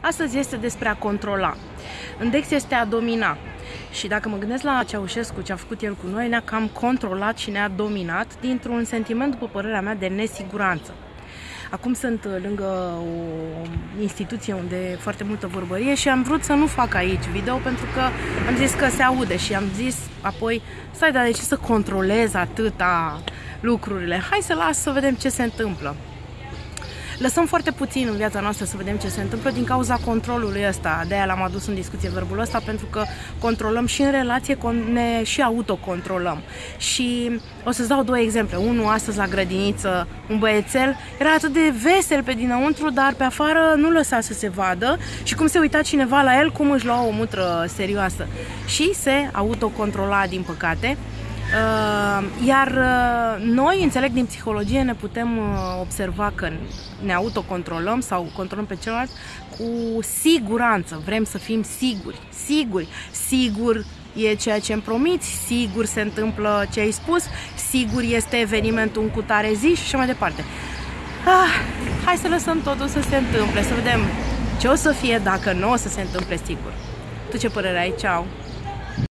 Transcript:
Astăzi este despre a controla. În Dex este a domina. Și dacă mă gândesc la Ceaușescu, ce a făcut el cu noi, ne-a cam controlat și ne-a dominat dintr-un sentiment, după părerea mea, de nesiguranță. Acum sunt lângă o instituție unde e foarte multă vorbărie și am vrut să nu fac aici video pentru că am zis că se aude și am zis apoi, stai, dar de ce să controlez atâta lucrurile? Hai să las să vedem ce se întâmplă lăsăm foarte puțin în viața noastră să vedem ce se întâmplă din cauza controlului ăsta. De aia l-am adus în discuție verbul ăsta, pentru că controlăm și în relație, ne și autocontrolăm. Și o să-ți dau două exemple. Unul astăzi la grădiniță, un băiețel, era atât de vesel pe dinăuntru, dar pe afară nu lăsa să se vadă și cum se uita cineva la el, cum își lua o mutră serioasă. Și se autocontrola, din păcate, Uh, iar uh, noi, înțeleg din psihologie, ne putem uh, observa că ne autocontrolăm sau controlăm pe celălalt cu siguranță. Vrem să fim siguri, siguri, sigur e ceea ce îmi promiți, sigur se întâmplă ce ai spus, sigur este evenimentul în cutare zi și așa mai departe. Ah, hai să lăsăm totul să se întâmple, să vedem ce o să fie dacă nu o să se întâmple sigur. Tu ce părere ai? Ceau!